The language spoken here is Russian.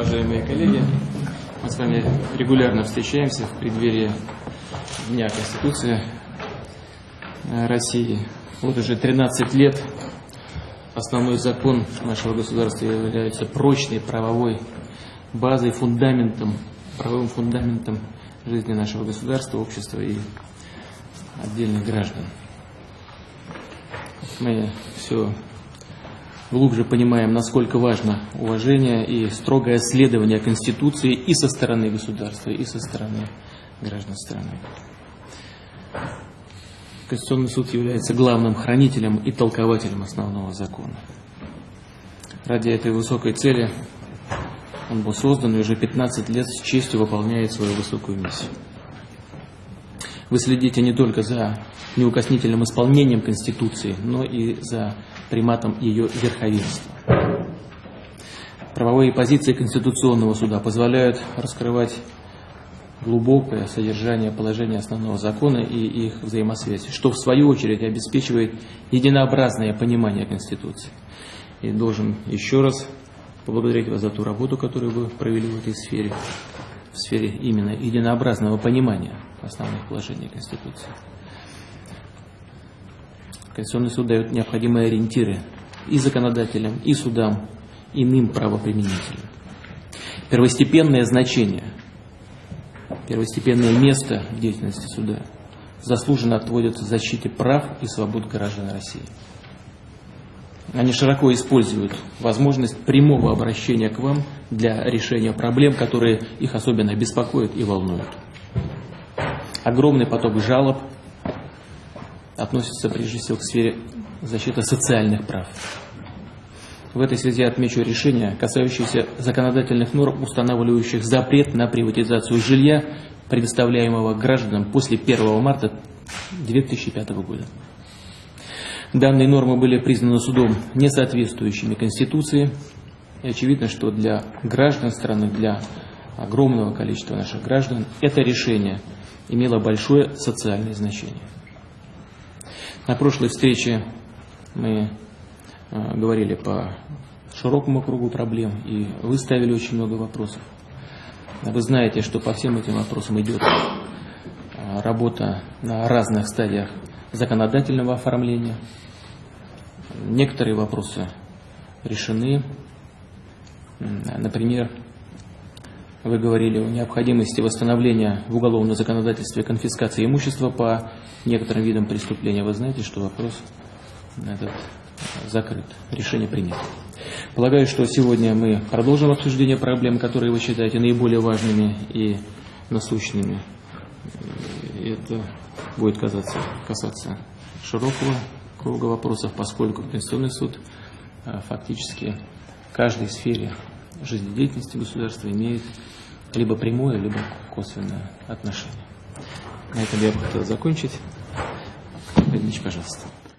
уважаемые коллеги! Мы с вами регулярно встречаемся в преддверии Дня Конституции России. Вот уже 13 лет основной закон нашего государства является прочной правовой базой, фундаментом, правовым фундаментом жизни нашего государства, общества и отдельных граждан. Мы все глубже понимаем, насколько важно уважение и строгое следование Конституции и со стороны государства, и со стороны граждан страны. Конституционный суд является главным хранителем и толкователем основного закона. Ради этой высокой цели он был создан и уже 15 лет с честью выполняет свою высокую миссию. Вы следите не только за неукоснительным исполнением Конституции, но и за приматом ее верховенства. Правовые позиции Конституционного суда позволяют раскрывать глубокое содержание положения основного закона и их взаимосвязи, что в свою очередь обеспечивает единообразное понимание Конституции. И должен еще раз поблагодарить вас за ту работу, которую вы провели в этой сфере, в сфере именно единообразного понимания основных положений Конституции. Конституционный суд дает необходимые ориентиры и законодателям, и судам, иным правоприменителям. Первостепенное значение, первостепенное место в деятельности суда заслуженно отводится защите прав и свобод граждан России. Они широко используют возможность прямого обращения к вам для решения проблем, которые их особенно беспокоят и волнуют. Огромный поток жалоб относится прежде всего к сфере защиты социальных прав. В этой связи отмечу решение, касающееся законодательных норм, устанавливающих запрет на приватизацию жилья, предоставляемого гражданам после 1 марта 2005 года. Данные нормы были признаны судом несоответствующими Конституции. И очевидно, что для граждан страны, для огромного количества наших граждан, это решение имело большое социальное значение. На прошлой встрече мы э, говорили по широкому кругу проблем и выставили очень много вопросов. Вы знаете, что по всем этим вопросам идет э, работа на разных стадиях законодательного оформления. Некоторые вопросы решены. Например, вы говорили о необходимости восстановления в уголовном законодательстве конфискации имущества по некоторым видам преступления. Вы знаете, что вопрос этот закрыт, решение принято. Полагаю, что сегодня мы продолжим обсуждение проблем, которые вы считаете наиболее важными и насущными. Это будет казаться, касаться широкого круга вопросов, поскольку Конституционный суд а, фактически в каждой сфере жизнедеятельности государства имеет либо прямое, либо косвенное отношение. На этом я бы хотел закончить. Ильич, пожалуйста.